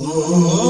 Oh.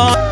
Oh.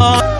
Oh.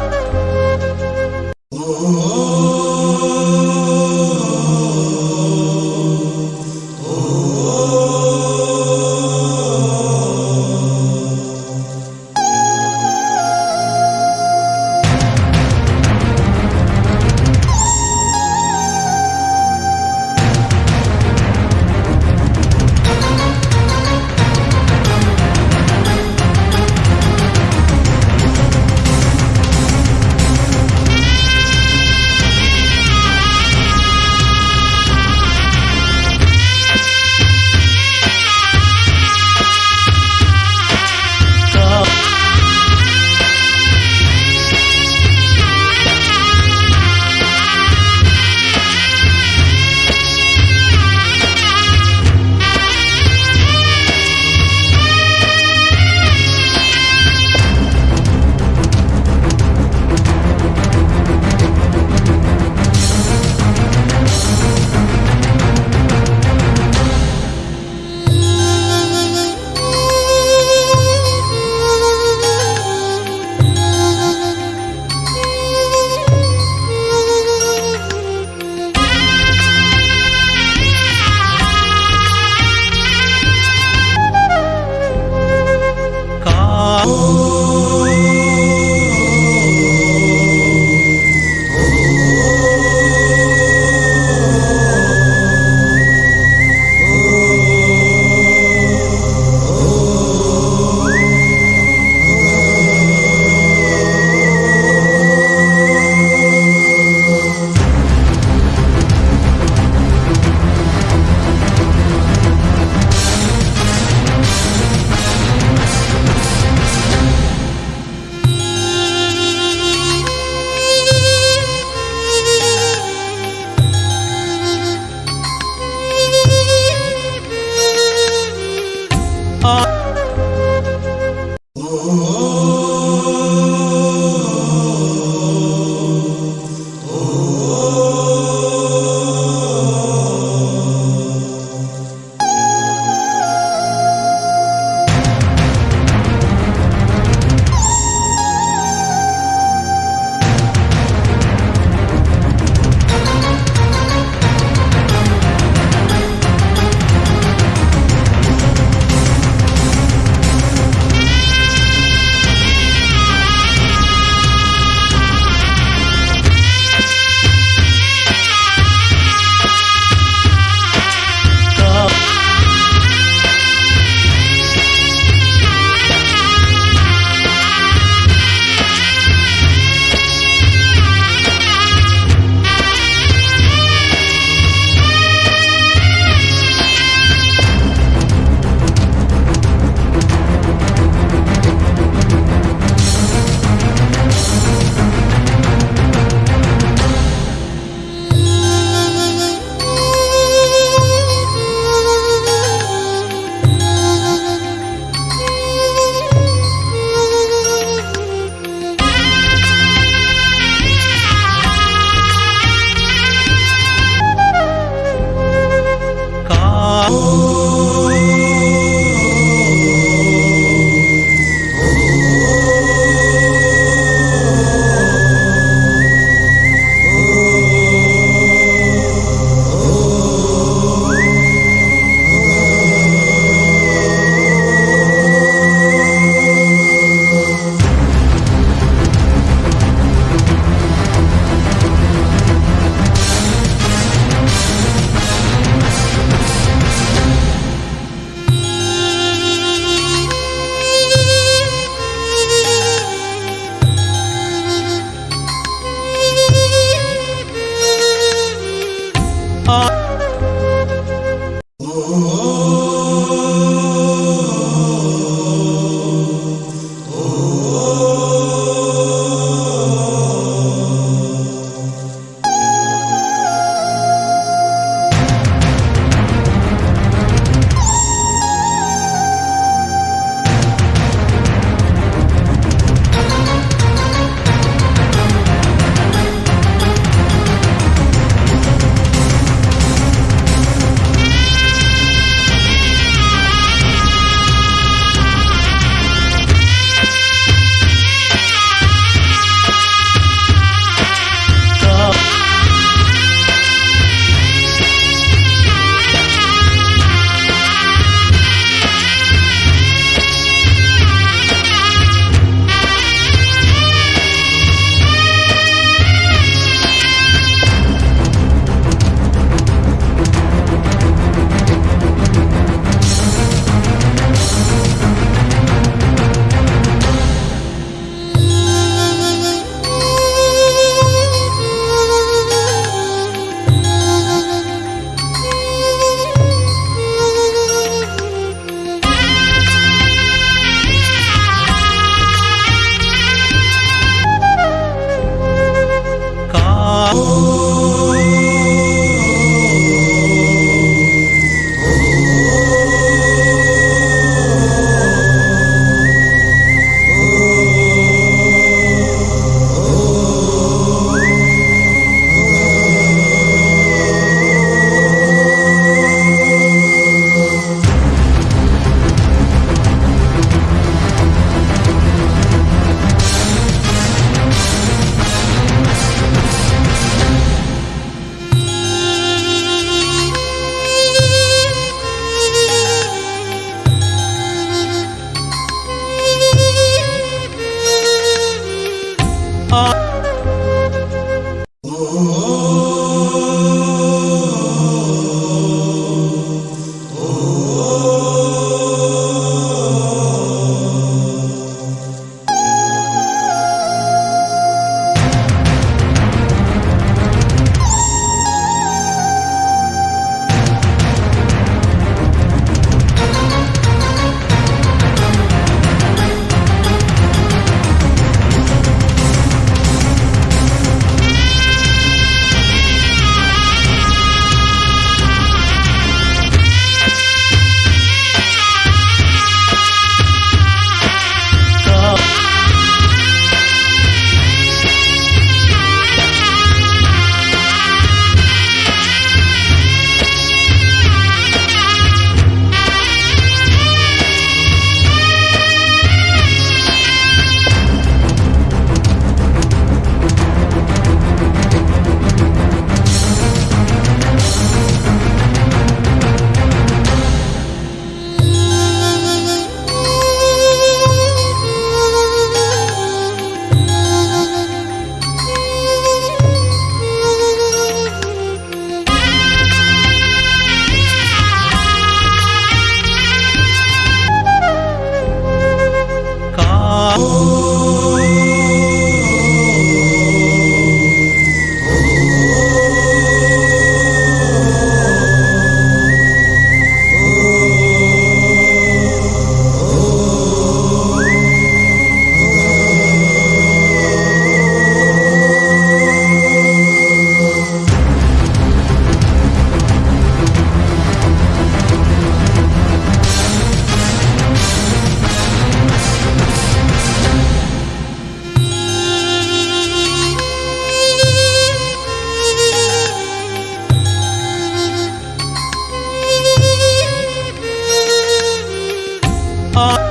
Oh